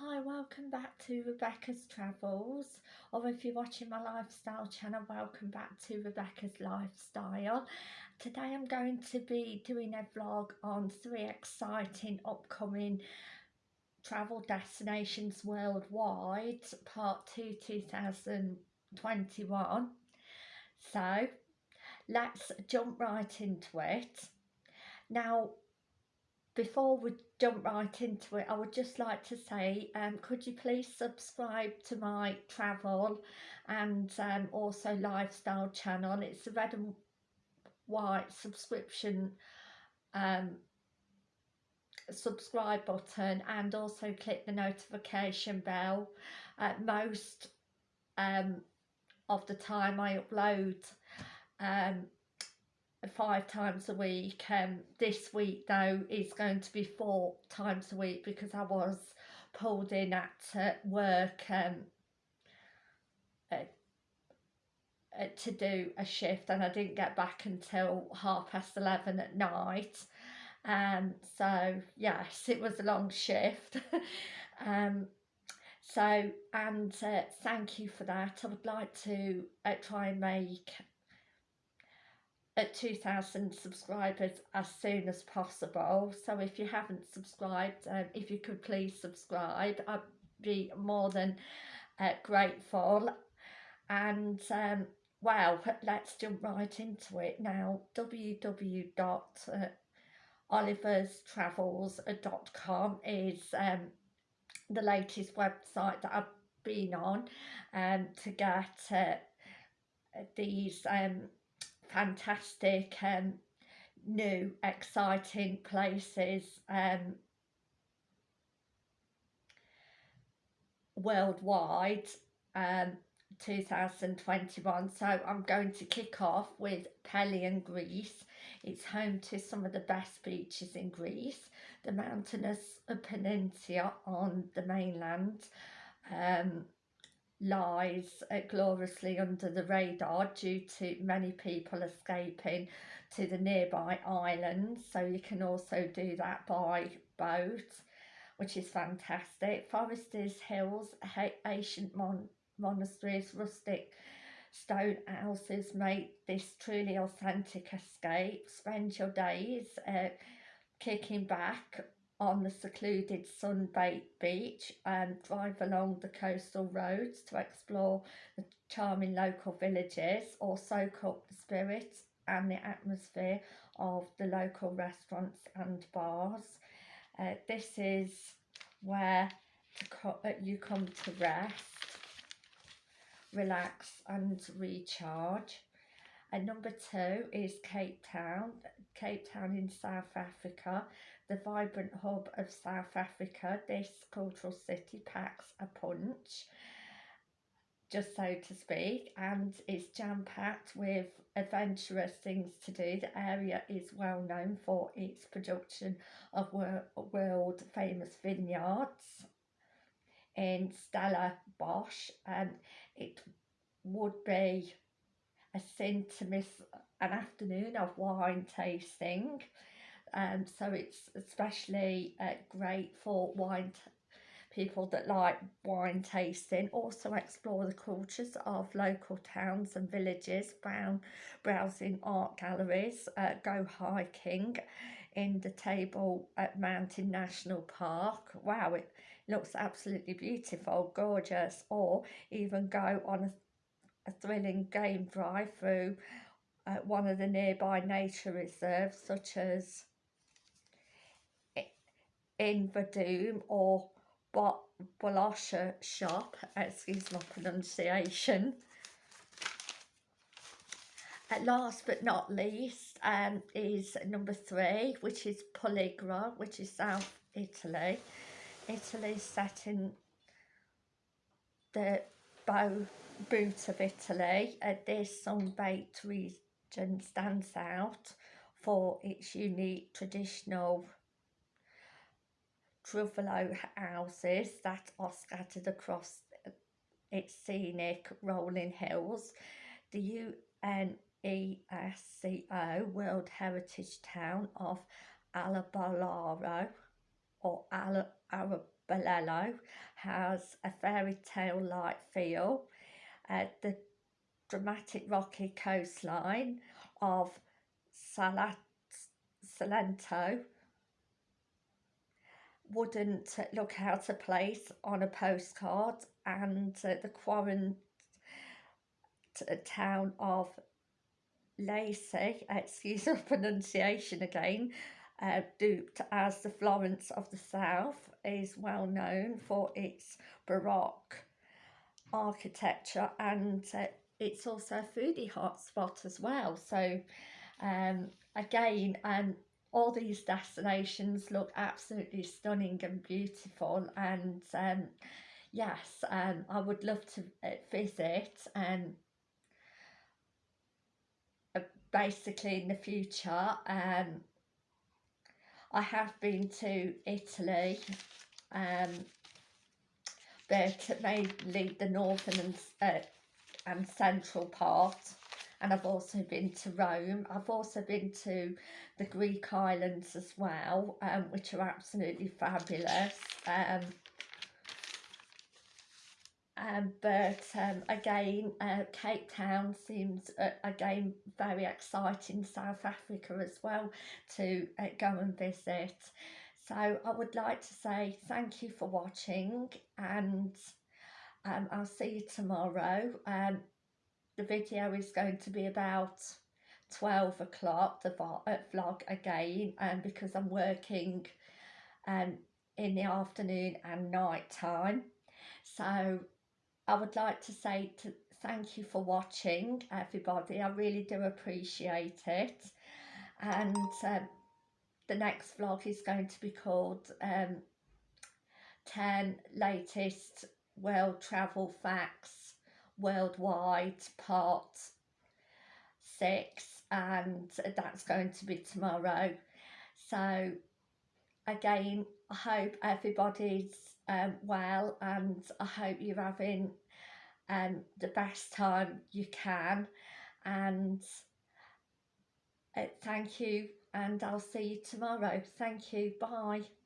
Hi, welcome back to Rebecca's Travels, or if you're watching my lifestyle channel, welcome back to Rebecca's Lifestyle. Today I'm going to be doing a vlog on three exciting upcoming travel destinations worldwide, part 2 2021. So, let's jump right into it. Now, before we jump right into it, I would just like to say, um, could you please subscribe to my travel and um, also lifestyle channel? It's a red and white subscription um, subscribe button and also click the notification bell. Uh, most um, of the time I upload um, five times a week. Um, this week though is going to be four times a week because I was pulled in at uh, work um, uh, uh, to do a shift and I didn't get back until half past 11 at night. Um, so yes, it was a long shift. um, so, and uh, thank you for that. I would like to uh, try and make at 2000 subscribers as soon as possible. So if you haven't subscribed um, if you could please subscribe I'd be more than uh, grateful. And um, let's jump right into it now. Www.oliverstravels.com is um, the latest website that I've been on um, to get uh, these um, fantastic um, new exciting places um, worldwide um, 2021 so I'm going to kick off with Pelion Greece. It's home to some of the best beaches in Greece. The mountainous peninsula on the mainland um, lies uh, gloriously under the radar due to many people escaping to the nearby islands. So you can also do that by boat which is fantastic. Foresters Hills ancient mon monasteries rustic stone houses make this truly authentic escape. Spend your days uh, kicking back on the secluded sun-baked beach and drive along the coastal roads to explore the charming local villages or soak up the spirit and the atmosphere of the local restaurants and bars. Uh, this is where co uh, you come to rest, relax and recharge. And number two is Cape Town, Cape Town in South Africa the vibrant hub of South Africa, this cultural city packs a punch, just so to speak, and it's jam-packed with adventurous things to do. The area is well known for its production of world famous vineyards in Stellenbosch, and it would be a sin to miss an afternoon of wine tasting. Um, so it's especially uh, great for wine people that like wine tasting. Also explore the cultures of local towns and villages brown browsing art galleries. Uh, go hiking in the table at mountain national park. Wow it looks absolutely beautiful gorgeous. Or even go on a, a thrilling game drive through uh, one of the nearby nature reserves such as in Vadum or Bolosha shop, excuse my pronunciation. At last but not least um, is number three, which is Poligra, which is South Italy. Italy set in the bow boot of Italy. Uh, this sun-baked region stands out for its unique traditional Truvalo houses that are scattered across its scenic rolling hills. The UNESCO World Heritage Town of Alabolaro or Ala Bolello has a fairy tale like feel. Uh, the dramatic rocky coastline of Salat Salento wouldn't look out of place on a postcard and uh, the quarant town of Lacey, excuse the pronunciation again, uh, duped as the Florence of the South, is well known for its Baroque architecture and uh, it's also a foodie hotspot as well. So um, again, um, all these destinations look absolutely stunning and beautiful and um, yes, um, I would love to uh, visit and uh, basically in the future um, I have been to Italy um, but mainly the northern and, uh, and central part and I've also been to Rome. I've also been to the Greek islands as well, um, which are absolutely fabulous. Um, um, but um, again, uh, Cape Town seems uh, again very exciting. South Africa as well to uh, go and visit. So I would like to say thank you for watching and um, I'll see you tomorrow. Um, the video is going to be about 12 o'clock, the uh, vlog again, and um, because I'm working um, in the afternoon and night time. So I would like to say to thank you for watching, everybody. I really do appreciate it. And um, the next vlog is going to be called um, 10 latest world travel facts worldwide part six and that's going to be tomorrow so again I hope everybody's um, well and I hope you're having um, the best time you can. And uh, thank you and I'll see you tomorrow. Thank you. Bye